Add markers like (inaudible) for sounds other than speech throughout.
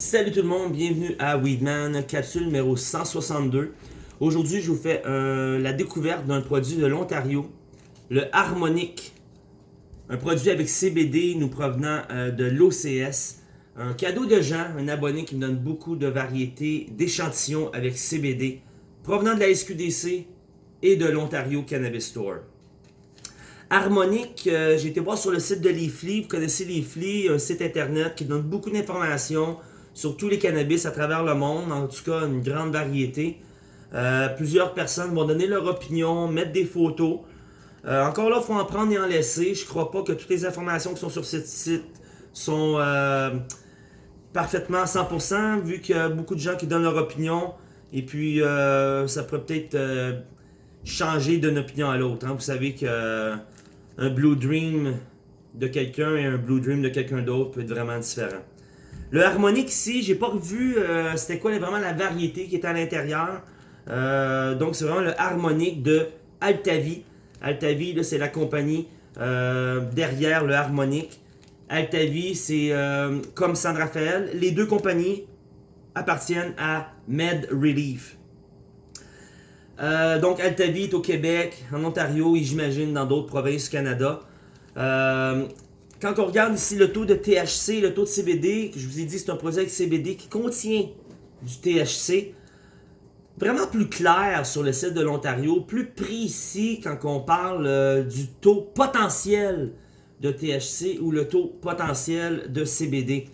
Salut tout le monde, bienvenue à Weedman, capsule numéro 162. Aujourd'hui, je vous fais la découverte d'un produit de l'Ontario, le Harmonic. Un produit avec CBD nous provenant euh, de l'OCS. Un cadeau de Jean, un abonné qui me donne beaucoup de variétés d'échantillons avec CBD, provenant de la SQDC et de l'Ontario Cannabis Store. Harmonic, euh, j'ai été voir sur le site de Leafly. Vous connaissez Leafly, un site internet qui donne beaucoup d'informations sur tous les cannabis à travers le monde, en tout cas une grande variété. Euh, plusieurs personnes vont donner leur opinion, mettre des photos. Euh, encore là, il faut en prendre et en laisser. Je crois pas que toutes les informations qui sont sur ce site sont euh, parfaitement à 100%, vu qu'il y a beaucoup de gens qui donnent leur opinion. Et puis, ça peut peut-être changer d'une opinion à l'autre. Hein. Vous savez qu'un Blue Dream de quelqu'un et un Blue Dream de quelqu'un d'autre peut être vraiment différent. Le harmonique ici, j'ai pas revu euh, c'était quoi vraiment la variété qui était à l'intérieur. Euh, donc c'est vraiment le harmonique de Altavi. Altavi, c'est la compagnie euh, derrière le harmonique. Altavi, c'est comme San Rafael. Les deux compagnies appartiennent à Med Relief. donc Altavi est au Québec, en Ontario et j'imagine dans d'autres provinces du Canada. Quand on regarde ici le taux de THC, le taux de CBD, je vous ai dit c'est un produit avec CBD qui contient du THC, vraiment plus clair sur le site de l'Ontario, plus précis quand on parle euh, du taux potentiel de THC ou le taux potentiel de CBD.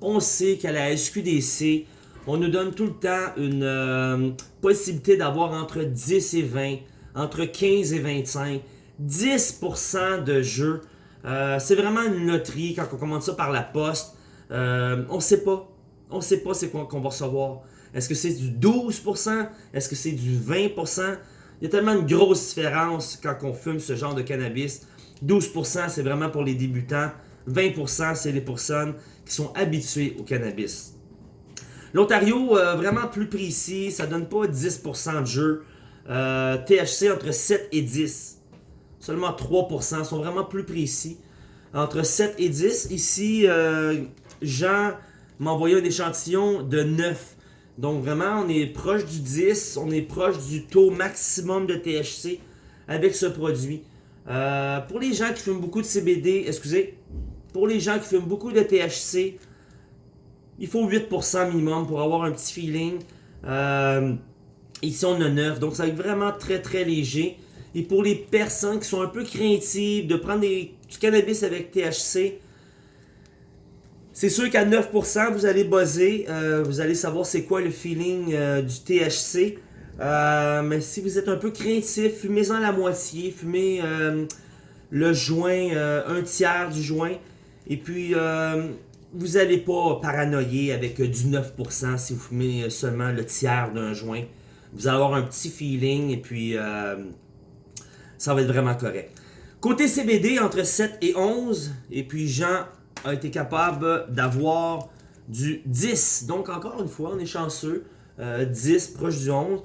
On sait qu'à la SQDC, on nous donne tout le temps une euh, possibilité d'avoir entre 10 et 20, entre 15 et 25, 10% de jeux euh, c'est vraiment une loterie quand on commande ça par la poste. Euh, on sait pas. On sait pas c'est quoi qu'on va recevoir. Est-ce que c'est du 12%? Est-ce que c'est du 20%? Il y a tellement une grosse différence quand on fume ce genre de cannabis. 12% c'est vraiment pour les débutants. 20% c'est les personnes qui sont habituées au cannabis. L'Ontario, euh, vraiment plus précis, ça donne pas 10% de jeu. THC entre 7 et 10 seulement 3%, sont vraiment plus précis. Entre 7 et 10. Ici, euh, Jean m'a envoyé un échantillon de 9. Donc vraiment, on est proche du 10, on est proche du taux maximum de THC avec ce produit. Euh, pour les gens qui fument beaucoup de CBD, excusez, pour les gens qui fument beaucoup de THC, il faut 8% minimum pour avoir un petit feeling. Euh, ici, on a 9, donc ça va être vraiment très très léger. Et pour les personnes qui sont un peu craintives de prendre du cannabis avec THC, c'est sûr qu'à 9%, vous allez buzzer. Euh, vous allez savoir c'est quoi le feeling euh, du THC. Euh, mais si vous êtes un peu craintif, fumez-en la moitié. Fumez le joint, un tiers du joint. Et puis, vous n'allez pas paranoïer avec du 9% si vous fumez seulement le tiers d'un joint. Vous allez avoir un petit feeling et puis ça va être vraiment correct. Côté CBD, entre 7 et 11, et puis Jean a été capable d'avoir du 10. Donc encore une fois, on est chanceux, 10 euh, proche du 11.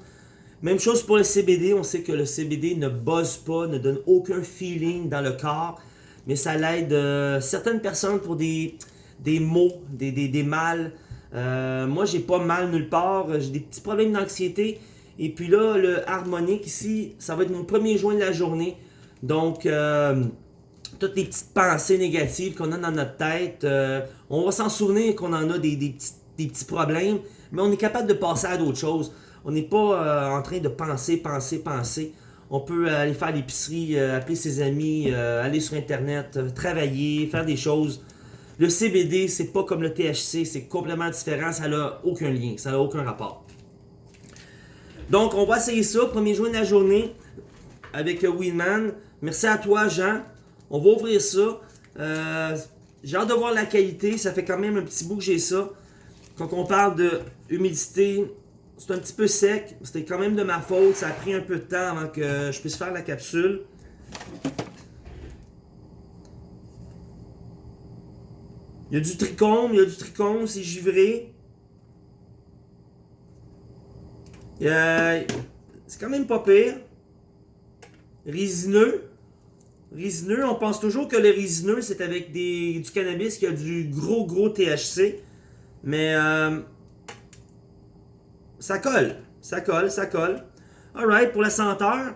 Même chose pour le CBD, on sait que le CBD ne buzz pas, ne donne aucun feeling dans le corps, mais ça l'aide euh, certaines personnes pour des, des maux, des, des, des mal. Euh, moi, j'ai pas mal nulle part, j'ai des petits problèmes d'anxiété, et puis là, le harmonique ici, ça va être mon premier joint de la journée. Donc, euh, toutes les petites pensées négatives qu'on a dans notre tête, euh, on va s'en souvenir qu'on en a des, petits, problèmes, mais on est capable de passer à d'autres choses. On n'est pas euh, en train de penser, penser, penser. On peut aller faire l'épicerie, appeler ses amis, aller sur Internet, travailler, faire des choses. Le CBD, c'est pas comme le THC, c'est complètement différent, ça n'a aucun lien, ça n'a aucun rapport. Donc, on va essayer ça. Premier jour de la journée avec Winman. Merci à toi, Jean. On va ouvrir ça. Euh, j'ai hâte de voir la qualité. Ça fait quand même un petit bout que j'ai ça. Quand on parle de humidité, c'est un petit peu sec. C'était quand même de ma faute. Ça a pris un peu de temps avant que je puisse faire la capsule. Il y a du tricône, il y a du tricône, c'est givré. C'est quand même pas pire. Résineux. Résineux, on pense toujours que le résineux, c'est avec du cannabis qui a du gros, gros THC. Mais euh, ça colle. Ça colle, ça colle. Alright, pour la senteur.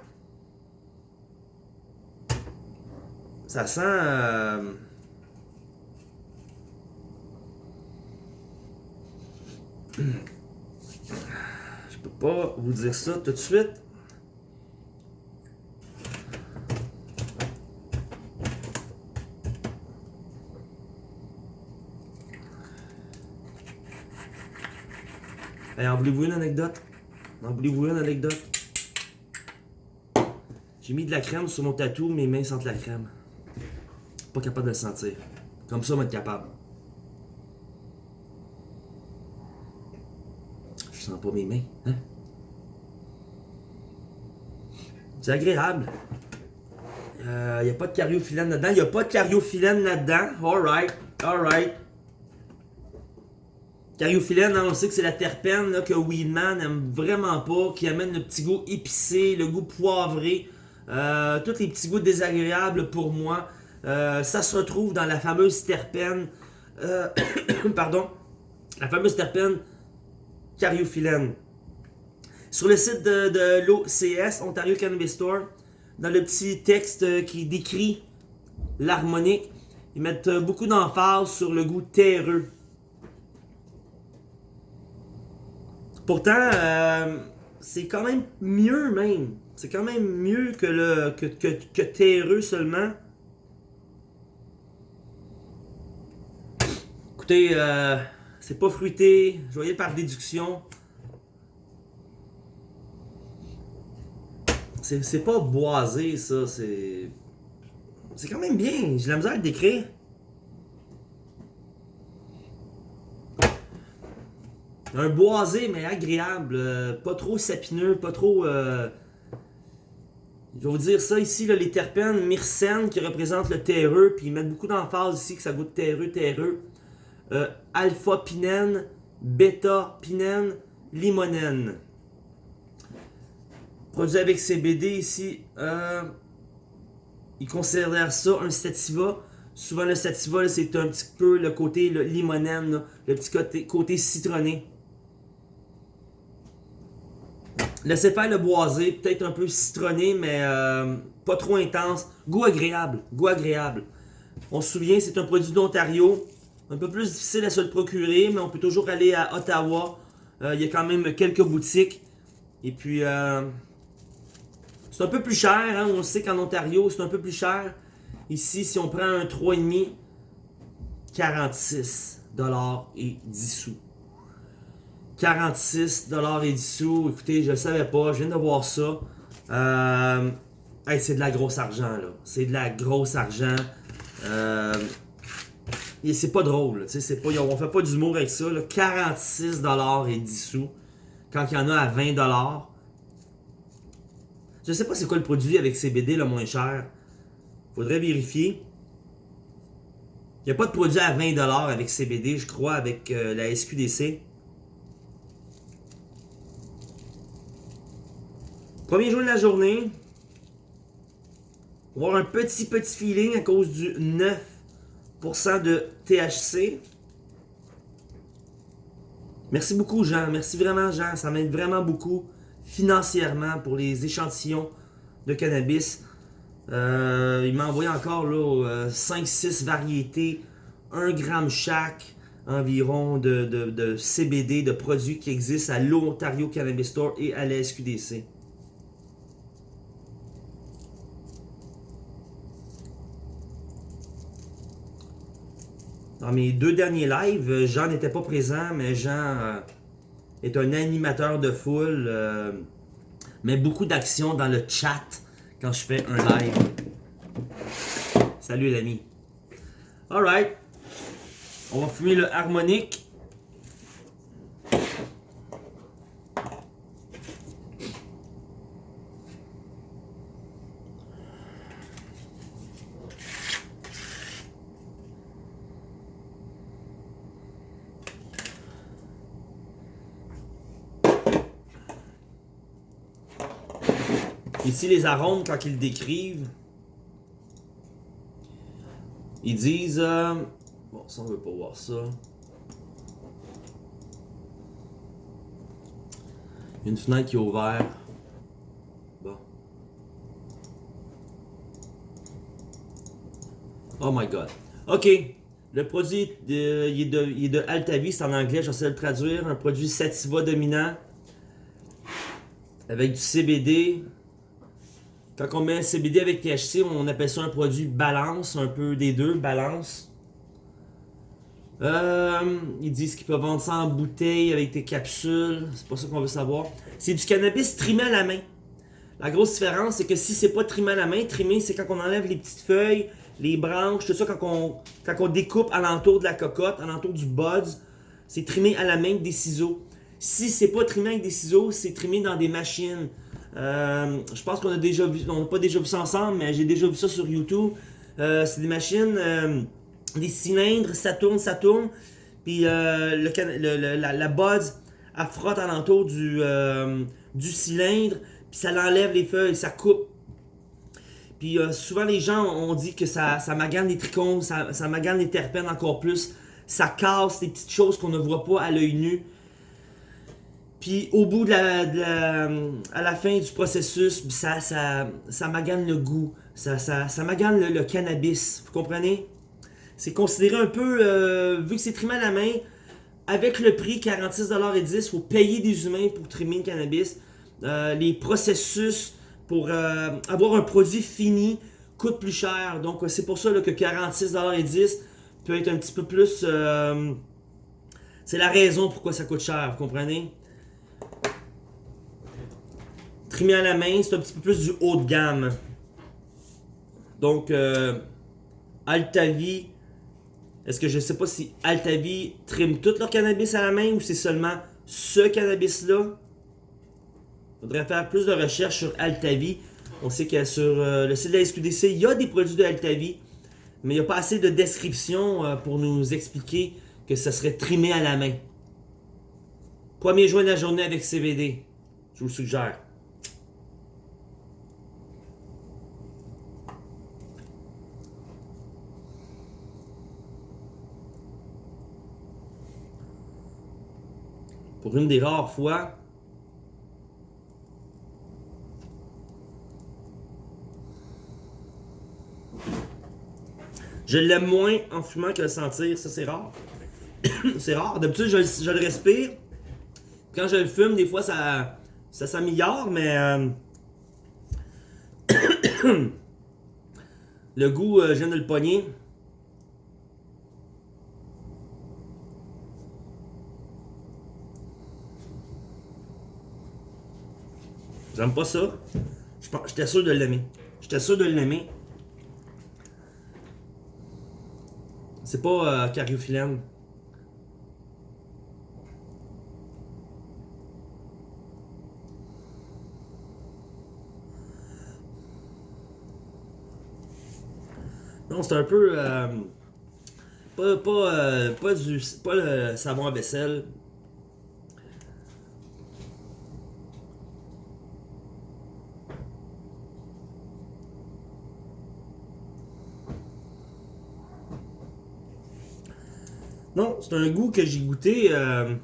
Ça sent... euh, (clears throat) vous dire ça tout de suite. Hey, en voulez-vous une anecdote? En voulez-vous une anecdote? J'ai mis de la crème sur mon tatou, mes mains sentent la crème. Pas capable de le sentir. Comme ça, on va être capable. Je sens pas mes mains, hein? C'est agréable. Il n'y a pas de cariophyllène là-dedans. Il n'y a pas de cariophyllène là-dedans. Alright, alright. Cariophyllène, on sait que c'est la terpène que Weedman aime vraiment pas, qui amène le petit goût épicé, le goût poivré, euh, tous les petits goûts désagréables pour moi. Euh, ça se retrouve dans la fameuse terpène, euh, (coughs) pardon, la fameuse terpène cariophyllène. Sur le site de, l'OCS, Ontario Cannabis Store, dans le petit texte euh, qui décrit l'harmonique, ils mettent euh, beaucoup d'emphase sur le goût terreux. Pourtant, euh, c'est quand même mieux même. C'est quand même mieux que le que, que, que terreux seulement. Écoutez, c'est pas fruité, je voyais par déduction. C'est pas boisé ça, c'est. C'est quand même bien, j'ai la misère à le décrire. Un boisé, mais agréable. euh, pas trop sapineux, pas trop. euh, Je vais vous dire ça ici, les terpènes myrcène qui représentent le terreux, puis ils mettent beaucoup d'emphase ici que ça goûte terreux, terreux. Euh, Alpha-pinène, bêta-pinène, limonène. Produit avec CBD ici. Euh, ils considèrent ça un sativa. Souvent, le sativa, c'est un petit peu le côté le limonène, le petit côté, côté citronné. Laissez faire le boisé, peut-être un peu citronné, mais euh, pas trop intense. Goût agréable, goût agréable. On se souvient, c'est un produit d'Ontario. Un peu plus difficile à se le procurer, mais on peut toujours aller à Ottawa. Euh, Il y a quand même quelques boutiques. Et puis, euh, c'est un peu plus cher. Hein? On sait qu'en Ontario, c'est un peu plus cher. Ici, si on prend un 3,5, 46 et 10 sous. 46 et 10 sous. Écoutez, je ne savais pas. Je viens de voir ça. Euh, c'est de la grosse argent, là. C'est de la grosse argent. Euh, et c'est pas drôle. tu sais, on fait pas d'humour avec ça. Là. 46 et 10 sous. Quand il y en a à 20 Je sais pas c'est quoi le produit avec CBD le moins cher. Faudrait vérifier. Il n'y a pas de produit à 20$ avec CBD, je crois, avec euh, la SQDC. Premier jour de la journée. On va avoir un petit petit feeling à cause du 9% de THC. Merci beaucoup Jean, merci vraiment Jean, ça m'aide vraiment beaucoup financièrement pour les échantillons de cannabis. Euh, il m'a envoyé encore là, 5-6 variétés, 1 gramme chaque environ de, de- de CBD, de produits qui existent à l'Ontario Cannabis Store et à la SQDC. Dans mes deux derniers lives, euh, Jean n'était pas présent, mais Jean euh, est un animateur de foule, euh, met beaucoup d'action dans le chat quand je fais un live. Salut l'ami. Alright. On va fumer le harmonique. Ici, les arômes, quand ils le décrivent, ils disent... Euh, bon, ça, on veut pas voir ça. Une fenêtre qui est ouverte. Bon. Oh my God. OK. Le produit, de, il, est de, il de en anglais, j'essaie de le traduire. Un produit sativa dominant avec du CBD, quand on met CBD avec THC, on appelle ça un produit balance, un peu des deux, balance. Euh, ils disent qu'ils peuvent vendre ça en bouteille avec des capsules. C'est pas ça qu'on veut savoir. C'est du cannabis trimé à la main. La grosse différence, c'est que si c'est pas trimé à la main, trimé, c'est quand on enlève les petites feuilles, les branches, tout ça, quand on, quand on découpe alentour de la cocotte, alentour du buds, c'est trimé à la main avec des ciseaux. Si c'est pas trimé avec des ciseaux, c'est trimé dans des machines. Euh, je pense qu'on a déjà vu, on n'a pas déjà vu ça ensemble, mais j'ai déjà vu ça sur YouTube. Euh, c'est des machines, euh, des cylindres, ça tourne, ça tourne. Puis le, la, la elle frotte alentour du, du cylindre, puis ça l'enlève les feuilles, ça coupe. Puis souvent les gens ont dit que ça, magane les trichomes, ça, ça magane les terpènes encore plus. Ça casse des petites choses qu'on ne voit pas à l'œil nu. Puis au bout de la, à la fin du processus, ça, ça, ça magane le goût, ça, ça, ça magane le, cannabis, vous comprenez? C'est considéré un peu, euh, vu que c'est trimé à la main, avec le prix 46,10$, il faut payer des humains pour trimer le cannabis. Euh, les processus pour euh, avoir un produit fini coûtent plus cher. Donc c'est pour ça que 46,10$ peut être un petit peu plus... c'est la raison pourquoi ça coûte cher, vous comprenez? Trimé à la main, c'est un petit peu plus du haut de gamme. Donc, euh, Altavi, est-ce que je sais pas si Altavi trime tout leur cannabis à la main ou c'est seulement ce cannabis-là? Faudrait faire plus de recherches sur Altavi. On sait que sur euh, le site de la SQDC, il y a des produits de Altavi, mais il n'y a pas assez de description euh, pour nous expliquer que ça serait trimé à la main. Premier joint de la journée avec CBD. Je vous le suggère. Pour une des rares fois, je l'aime moins en fumant que le sentir. Ça, c'est rare. (coughs) c'est rare. D'habitude, je, je, le respire. Quand je le fume, des fois, ça, ça s'améliore, mais... Euh, (coughs) le goût, euh, je viens de le pogner. J'aime pas ça. J'étais sûr de l'aimer. J'étais sûr de l'aimer. C'est pas euh, cariophyllène. Non, c'est un peu... Euh, pas, pas, euh, pas, du, pas le savon à vaisselle. Non, c'est un goût que j'ai goûté. Euh...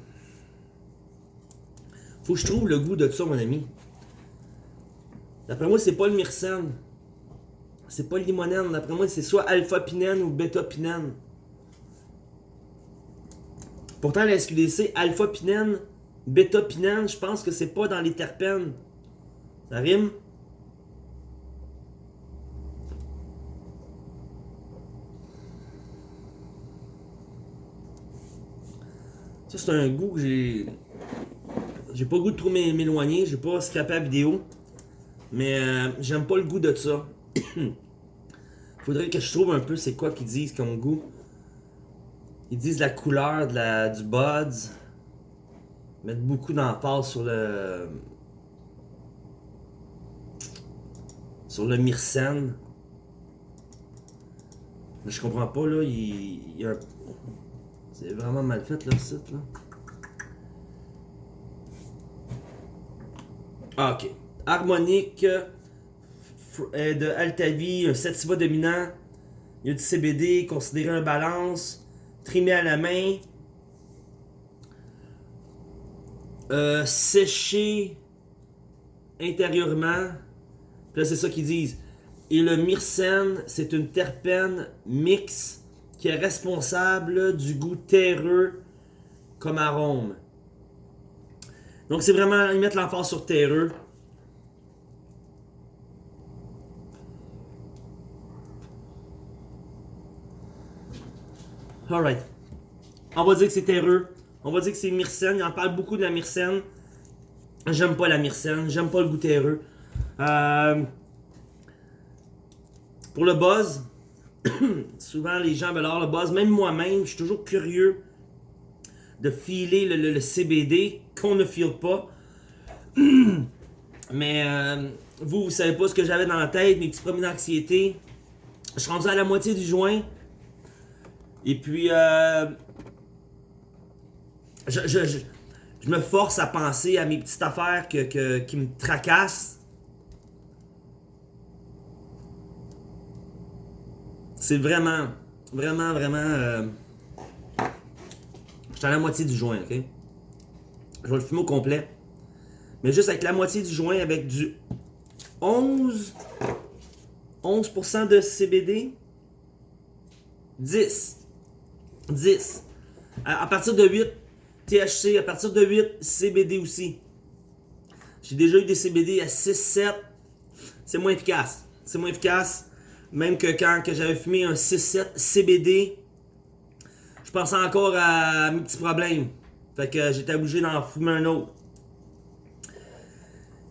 Faut que je trouve le goût de ça, mon ami. D'après moi, c'est pas le myrcène. C'est pas le limonène. D'après moi, c'est soit alpha-pinène ou bêta-pinène. Pourtant, la SQDC, alpha-pinène, bêta-pinène, je pense que c'est pas dans les terpènes. Ça rime? C'est un goût que j'ai... J'ai pas le goût de trop m'éloigner, j'ai pas scrapé la vidéo. Mais euh, j'aime pas le goût de ça. (clears throat) Faudrait que je trouve un peu c'est quoi qu'ils disent comme goût. Ils disent la couleur de la, du buds. Mettre beaucoup d'emphase sur le... Sur le myrcène. Mais je comprends pas là, il, il y a un... C'est vraiment mal fait leur site là. Ah, ok. Harmonique euh, de Altavi, un sativa dominant. Il y a du CBD, considéré un balance. Trimé à la main. euh, sécher intérieurement. Là, c'est ça qu'ils disent. Et le myrcène, c'est une terpène mixte qui est responsable du goût terreux comme arôme. Donc c'est vraiment, ils mettent l'emphase sur terreux. Alright. On va dire que c'est terreux. On va dire que c'est myrcène. Il en parle beaucoup de la myrcène. J'aime pas la myrcène. J'aime pas le goût terreux. Euh, pour le buzz, (coughs) souvent les gens veulent avoir le buzz. Même moi-même, je suis toujours curieux de filer le, CBD qu'on ne file pas. (coughs) Mais euh, vous, vous savez pas ce que j'avais dans la tête, mes petits premiers d'anxiété. Je suis rendu à la moitié du joint. Et puis, euh, je, me force à penser à mes petites affaires qui me tracassent. C'est vraiment, vraiment, vraiment... Euh, je suis à la moitié du joint, ok? Je vais le fumer au complet. Mais juste avec la moitié du joint, avec du 11... 11% de CBD. 10. 10. À, partir de 8, THC. À partir de 8, CBD aussi. J'ai déjà eu des CBD à 6, 7. C'est moins efficace. C'est moins efficace. Même que quand j'avais fumé un 6-7 CBD, je pensais encore à mes petits problèmes. Fait que j'étais obligé d'en fumer un autre.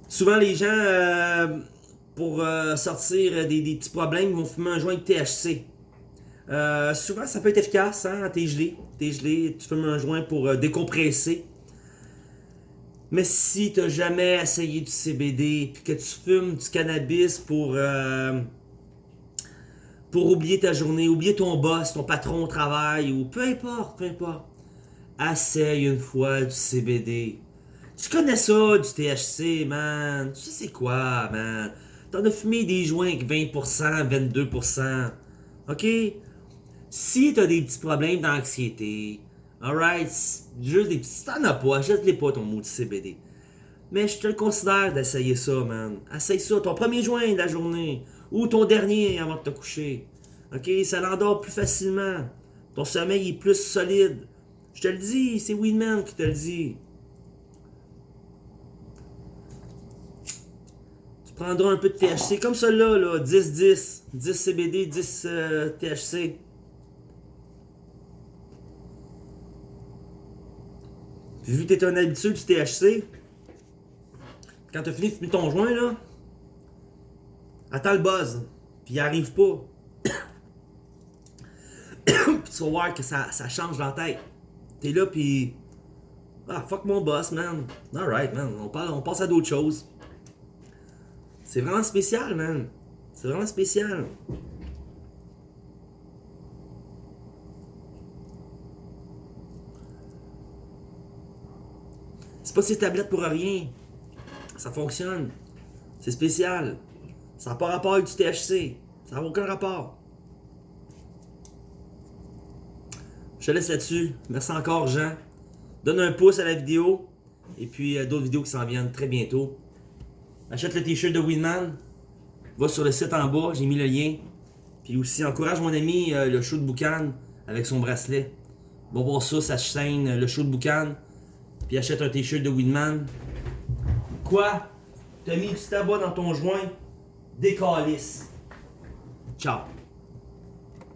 Souvent, les gens, euh, pour euh, sortir des, petits problèmes, vont fumer un joint de THC. Euh, souvent, ça peut être efficace, hein, t'es gelé. T'es gelé, tu fumes un joint pour décompresser. Mais si t'as jamais essayé du CBD, puis que tu fumes du cannabis pour pour oublier ta journée, oublier ton boss, ton patron au travail, ou peu importe, peu importe. Essaye une fois du CBD. Tu connais ça, du THC, man? Tu sais quoi, man? T'en as fumé des joints avec 20%, 22%. OK? Si t'as des petits problèmes d'anxiété, alright, juste des petits... T'en as pas, achète-les pas ton mot de CBD. Mais je te le considère d'essayer ça, man. Essaye ça, ton premier joint de la journée. Ou ton dernier avant de te coucher. OK? Ça l'endort plus facilement. Ton sommeil est plus solide. Je te le dis, c'est Winman qui te le dit. Tu prendras un peu de THC, comme celui-là, là, 10-10. 10 CBD, 10 THC. Puis vu que tu es un habitué du THC, quand tu as fini de fumer ton joint, là, attends le buzz. Puis il arrive pas. (coughs) puis tu vas voir que ça, change dans la tête. T'es là, puis. Ah, fuck mon boss, man. Alright, man. On, parle, on passe à d'autres choses. C'est vraiment spécial, man. C'est vraiment spécial. C'est pas ces tablettes pour rien. Ça fonctionne. C'est spécial. Ça n'a pas rapport avec du THC. Ça n'a aucun rapport. Je te laisse là-dessus. Merci encore, Jean. Donne un pouce à la vidéo. Et puis, euh, d'autres vidéos qui s'en viennent très bientôt. Achète le t-shirt de Winman. Va sur le site en bas, j'ai mis le lien. Puis aussi, encourage mon ami euh, le show de Boucan avec son bracelet. Va voir ça, sa chaîne, euh, le show de Boucan. Puis achète un t-shirt de Winman. Quoi? T'as mis du tabac dans ton joint? Decolis. Tchau.